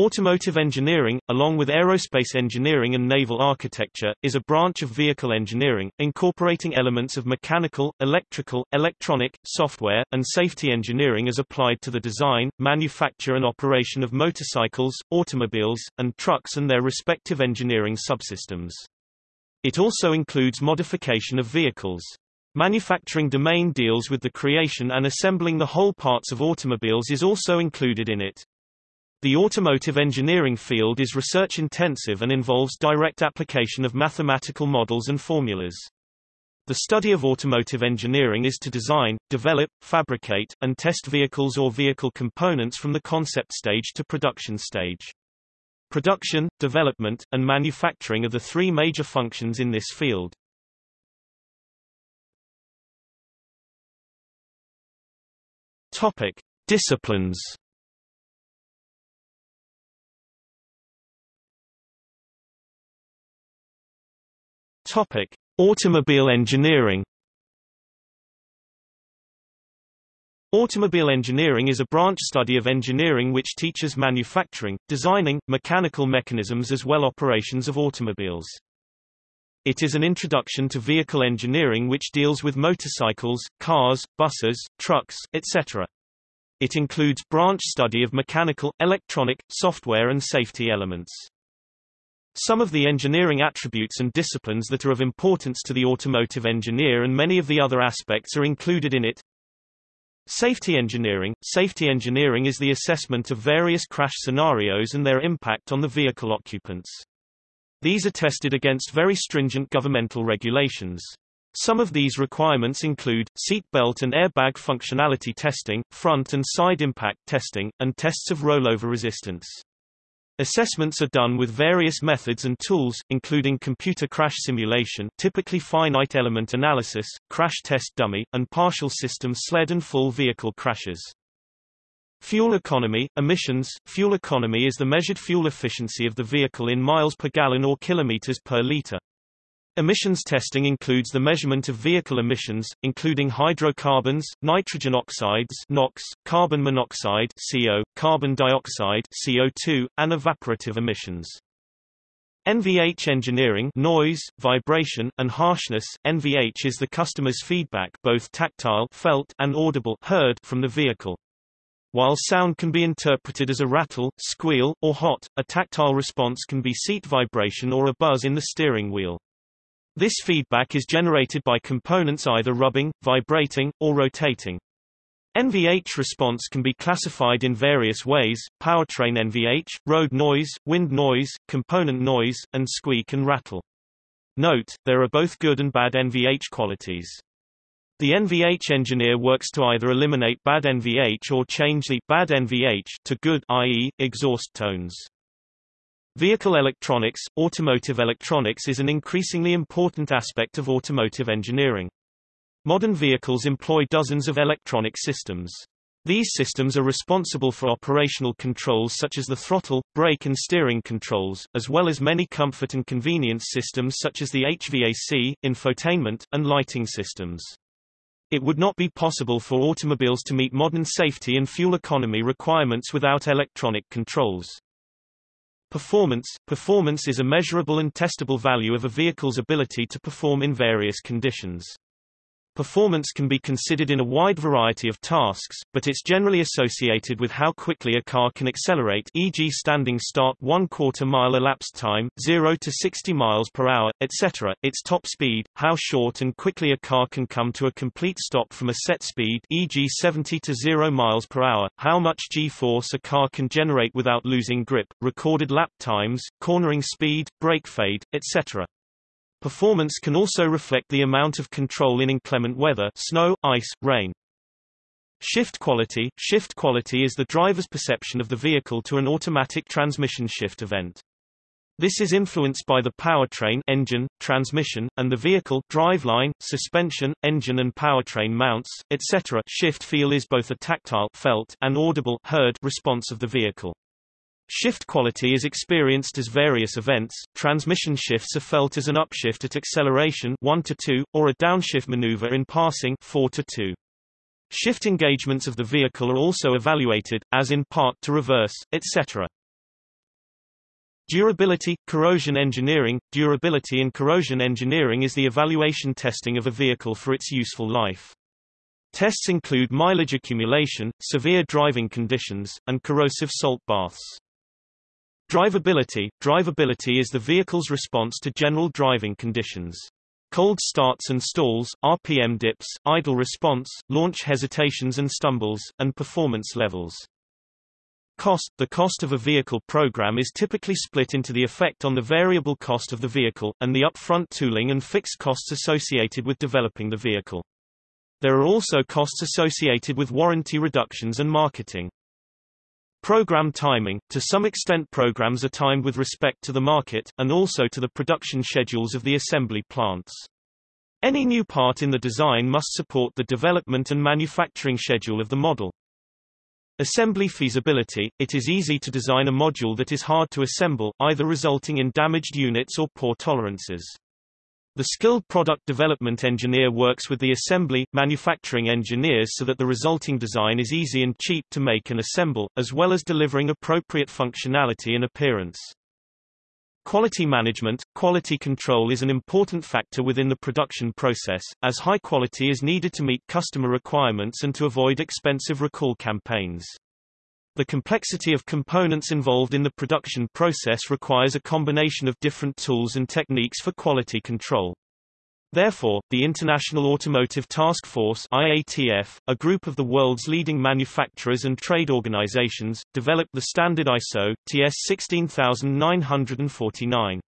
Automotive engineering, along with aerospace engineering and naval architecture, is a branch of vehicle engineering, incorporating elements of mechanical, electrical, electronic, software, and safety engineering as applied to the design, manufacture and operation of motorcycles, automobiles, and trucks and their respective engineering subsystems. It also includes modification of vehicles. Manufacturing domain deals with the creation and assembling the whole parts of automobiles is also included in it. The automotive engineering field is research-intensive and involves direct application of mathematical models and formulas. The study of automotive engineering is to design, develop, fabricate, and test vehicles or vehicle components from the concept stage to production stage. Production, development, and manufacturing are the three major functions in this field. Topic. Disciplines Topic: Automobile engineering. Automobile engineering is a branch study of engineering which teaches manufacturing, designing, mechanical mechanisms as well operations of automobiles. It is an introduction to vehicle engineering which deals with motorcycles, cars, buses, trucks, etc. It includes branch study of mechanical, electronic, software and safety elements. Some of the engineering attributes and disciplines that are of importance to the automotive engineer and many of the other aspects are included in it. Safety engineering Safety engineering is the assessment of various crash scenarios and their impact on the vehicle occupants. These are tested against very stringent governmental regulations. Some of these requirements include, seat belt and airbag functionality testing, front and side impact testing, and tests of rollover resistance. Assessments are done with various methods and tools, including computer crash simulation typically finite element analysis, crash test dummy, and partial system sled and full vehicle crashes. Fuel economy, emissions Fuel economy is the measured fuel efficiency of the vehicle in miles per gallon or kilometers per liter. Emissions testing includes the measurement of vehicle emissions, including hydrocarbons, nitrogen oxides NOx, carbon monoxide CO, carbon dioxide CO2, and evaporative emissions. NVH engineering noise, vibration, and harshness NVH is the customer's feedback both tactile felt and audible heard from the vehicle. While sound can be interpreted as a rattle, squeal, or hot, a tactile response can be seat vibration or a buzz in the steering wheel. This feedback is generated by components either rubbing, vibrating, or rotating. NVH response can be classified in various ways, powertrain NVH, road noise, wind noise, component noise, and squeak and rattle. Note, there are both good and bad NVH qualities. The NVH engineer works to either eliminate bad NVH or change the bad NVH to good i.e., exhaust tones. Vehicle electronics Automotive electronics is an increasingly important aspect of automotive engineering. Modern vehicles employ dozens of electronic systems. These systems are responsible for operational controls such as the throttle, brake and steering controls, as well as many comfort and convenience systems such as the HVAC, infotainment, and lighting systems. It would not be possible for automobiles to meet modern safety and fuel economy requirements without electronic controls. Performance Performance is a measurable and testable value of a vehicle's ability to perform in various conditions. Performance can be considered in a wide variety of tasks, but it's generally associated with how quickly a car can accelerate e.g. standing start 1 quarter mile elapsed time, 0 to 60 miles per hour, etc., its top speed, how short and quickly a car can come to a complete stop from a set speed e.g. 70 to 0 miles per hour, how much g-force a car can generate without losing grip, recorded lap times, cornering speed, brake fade, etc. Performance can also reflect the amount of control in inclement weather snow, ice, rain. Shift quality Shift quality is the driver's perception of the vehicle to an automatic transmission shift event. This is influenced by the powertrain engine, transmission, and the vehicle driveline, suspension, engine and powertrain mounts, etc. Shift feel is both a tactile felt and audible heard response of the vehicle. Shift quality is experienced as various events. Transmission shifts are felt as an upshift at acceleration 1 to 2 or a downshift maneuver in passing 4 to 2. Shift engagements of the vehicle are also evaluated as in park to reverse, etc. Durability, corrosion engineering Durability and corrosion engineering is the evaluation testing of a vehicle for its useful life. Tests include mileage accumulation, severe driving conditions, and corrosive salt baths. Drivability Drivability is the vehicle's response to general driving conditions. Cold starts and stalls, RPM dips, idle response, launch hesitations and stumbles, and performance levels. Cost The cost of a vehicle program is typically split into the effect on the variable cost of the vehicle, and the upfront tooling and fixed costs associated with developing the vehicle. There are also costs associated with warranty reductions and marketing. Program timing – To some extent programs are timed with respect to the market, and also to the production schedules of the assembly plants. Any new part in the design must support the development and manufacturing schedule of the model. Assembly feasibility – It is easy to design a module that is hard to assemble, either resulting in damaged units or poor tolerances. The skilled product development engineer works with the assembly, manufacturing engineers so that the resulting design is easy and cheap to make and assemble, as well as delivering appropriate functionality and appearance. Quality management – Quality control is an important factor within the production process, as high quality is needed to meet customer requirements and to avoid expensive recall campaigns. The complexity of components involved in the production process requires a combination of different tools and techniques for quality control. Therefore, the International Automotive Task Force IATF, a group of the world's leading manufacturers and trade organizations, developed the standard ISO, TS 16949.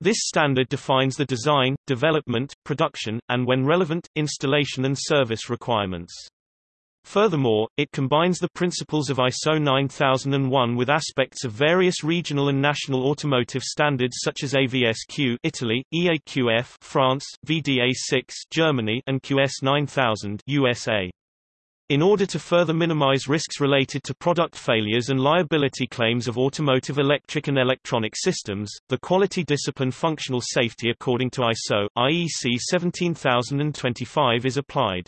This standard defines the design, development, production, and when relevant, installation and service requirements. Furthermore, it combines the principles of ISO 9001 with aspects of various regional and national automotive standards such as AVSQ Italy, EAQF France, VDA6 Germany, and QS 9000 USA. In order to further minimize risks related to product failures and liability claims of automotive electric and electronic systems, the quality discipline functional safety according to ISO, IEC 17025 is applied.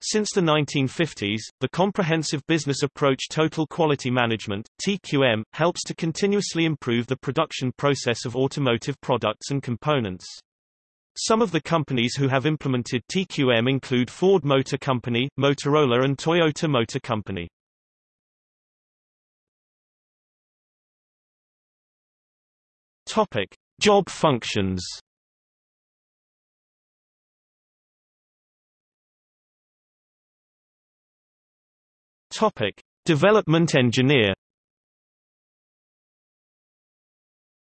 Since the 1950s, the Comprehensive Business Approach Total Quality Management TQM, helps to continuously improve the production process of automotive products and components. Some of the companies who have implemented TQM include Ford Motor Company, Motorola and Toyota Motor Company. Topic: Job functions. Topic: Development engineer.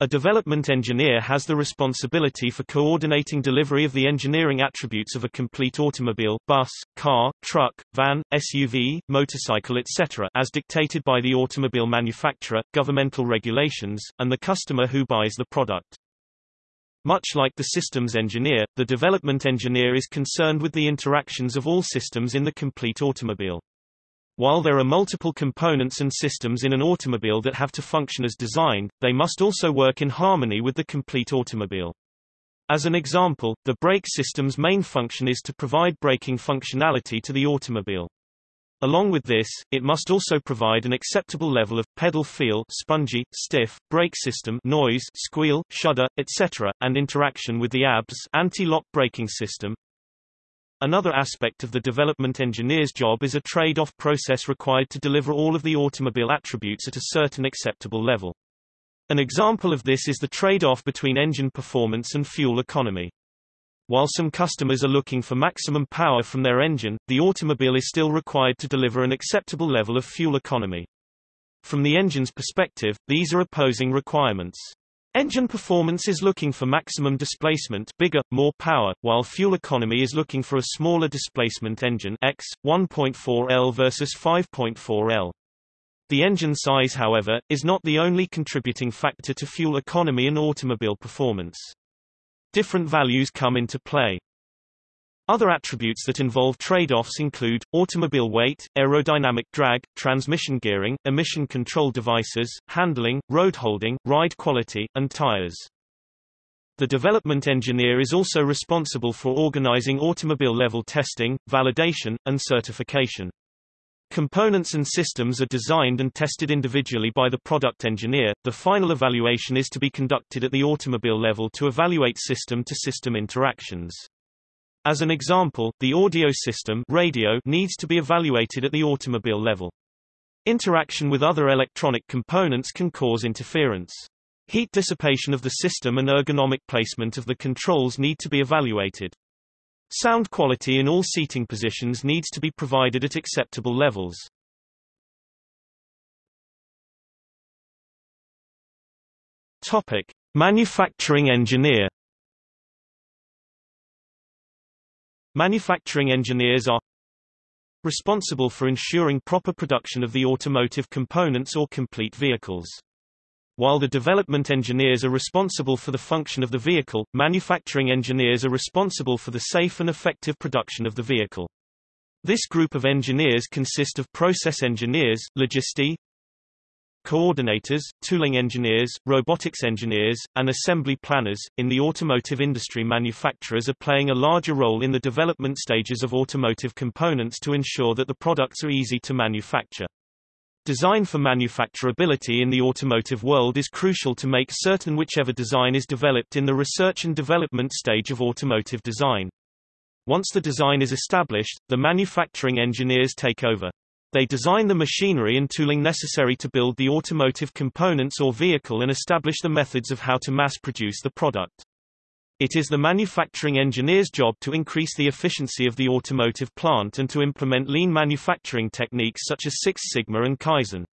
A development engineer has the responsibility for coordinating delivery of the engineering attributes of a complete automobile bus, car, truck, van, SUV, motorcycle etc. as dictated by the automobile manufacturer, governmental regulations, and the customer who buys the product. Much like the systems engineer, the development engineer is concerned with the interactions of all systems in the complete automobile. While there are multiple components and systems in an automobile that have to function as designed, they must also work in harmony with the complete automobile. As an example, the brake system's main function is to provide braking functionality to the automobile. Along with this, it must also provide an acceptable level of pedal feel spongy, stiff, brake system noise, squeal, shudder, etc., and interaction with the ABS anti-lock braking system, Another aspect of the development engineer's job is a trade-off process required to deliver all of the automobile attributes at a certain acceptable level. An example of this is the trade-off between engine performance and fuel economy. While some customers are looking for maximum power from their engine, the automobile is still required to deliver an acceptable level of fuel economy. From the engine's perspective, these are opposing requirements. Engine performance is looking for maximum displacement bigger, more power, while fuel economy is looking for a smaller displacement engine X, 1.4 L versus 5.4 L. The engine size however, is not the only contributing factor to fuel economy and automobile performance. Different values come into play. Other attributes that involve trade-offs include, automobile weight, aerodynamic drag, transmission gearing, emission control devices, handling, road holding, ride quality, and tires. The development engineer is also responsible for organizing automobile-level testing, validation, and certification. Components and systems are designed and tested individually by the product engineer. The final evaluation is to be conducted at the automobile level to evaluate system-to-system -system interactions. As an example, the audio system radio needs to be evaluated at the automobile level. Interaction with other electronic components can cause interference. Heat dissipation of the system and ergonomic placement of the controls need to be evaluated. Sound quality in all seating positions needs to be provided at acceptable levels. Topic: Manufacturing engineer. Manufacturing engineers are responsible for ensuring proper production of the automotive components or complete vehicles. While the development engineers are responsible for the function of the vehicle, manufacturing engineers are responsible for the safe and effective production of the vehicle. This group of engineers consist of process engineers, logistics, coordinators, tooling engineers, robotics engineers, and assembly planners. In the automotive industry, manufacturers are playing a larger role in the development stages of automotive components to ensure that the products are easy to manufacture. Design for manufacturability in the automotive world is crucial to make certain whichever design is developed in the research and development stage of automotive design. Once the design is established, the manufacturing engineers take over. They design the machinery and tooling necessary to build the automotive components or vehicle and establish the methods of how to mass produce the product. It is the manufacturing engineer's job to increase the efficiency of the automotive plant and to implement lean manufacturing techniques such as Six Sigma and Kaizen.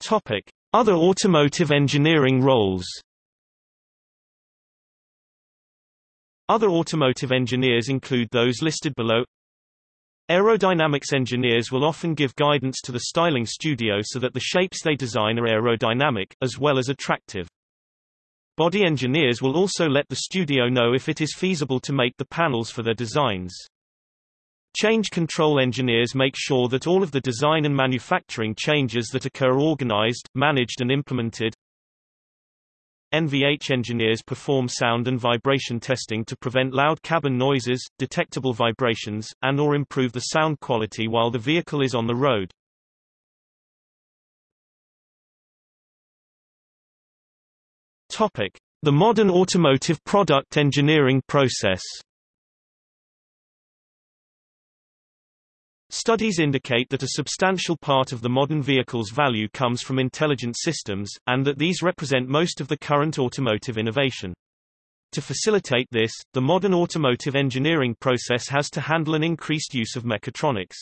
Topic: Other automotive engineering roles. Other automotive engineers include those listed below. Aerodynamics engineers will often give guidance to the styling studio so that the shapes they design are aerodynamic, as well as attractive. Body engineers will also let the studio know if it is feasible to make the panels for their designs. Change control engineers make sure that all of the design and manufacturing changes that occur are organized, managed and implemented. NVH engineers perform sound and vibration testing to prevent loud cabin noises, detectable vibrations, and or improve the sound quality while the vehicle is on the road. Topic: The modern automotive product engineering process. Studies indicate that a substantial part of the modern vehicle's value comes from intelligent systems, and that these represent most of the current automotive innovation. To facilitate this, the modern automotive engineering process has to handle an increased use of mechatronics.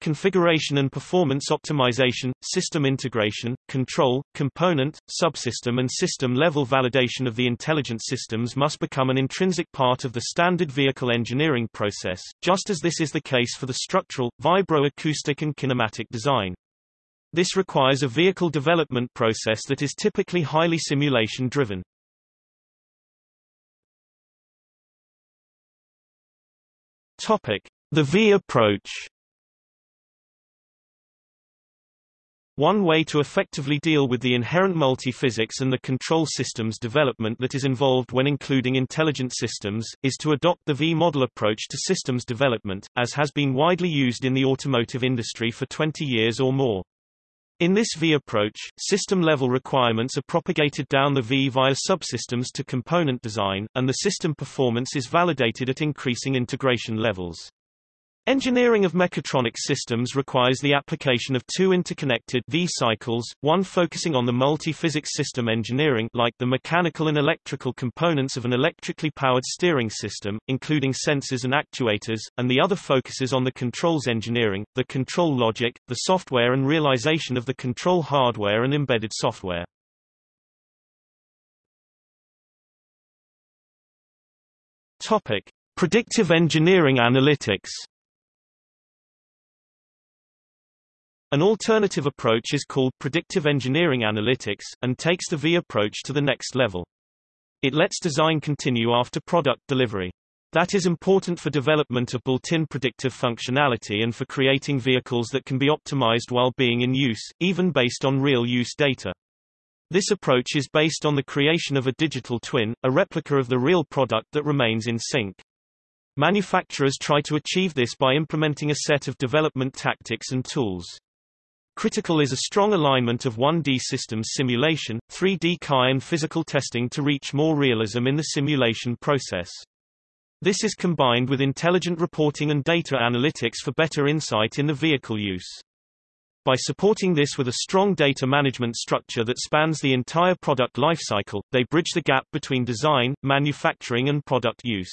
Configuration and performance optimization, system integration, control, component, subsystem and system-level validation of the intelligent systems must become an intrinsic part of the standard vehicle engineering process, just as this is the case for the structural, vibro-acoustic and kinematic design. This requires a vehicle development process that is typically highly simulation-driven. Topic: The V approach. One way to effectively deal with the inherent multi-physics and the control systems development that is involved when including intelligent systems, is to adopt the V-model approach to systems development, as has been widely used in the automotive industry for 20 years or more. In this V approach, system-level requirements are propagated down the V via subsystems to component design, and the system performance is validated at increasing integration levels. Engineering of mechatronic systems requires the application of two interconnected V-cycles, one focusing on the multi-physics system engineering like the mechanical and electrical components of an electrically powered steering system, including sensors and actuators, and the other focuses on the controls engineering, the control logic, the software and realization of the control hardware and embedded software. Topic: Predictive engineering analytics An alternative approach is called predictive engineering analytics, and takes the V approach to the next level. It lets design continue after product delivery. That is important for development of built-in predictive functionality and for creating vehicles that can be optimized while being in use, even based on real-use data. This approach is based on the creation of a digital twin, a replica of the real product that remains in sync. Manufacturers try to achieve this by implementing a set of development tactics and tools. Critical is a strong alignment of 1D systems simulation, 3D CAE and physical testing to reach more realism in the simulation process. This is combined with intelligent reporting and data analytics for better insight in the vehicle use. By supporting this with a strong data management structure that spans the entire product lifecycle, they bridge the gap between design, manufacturing and product use.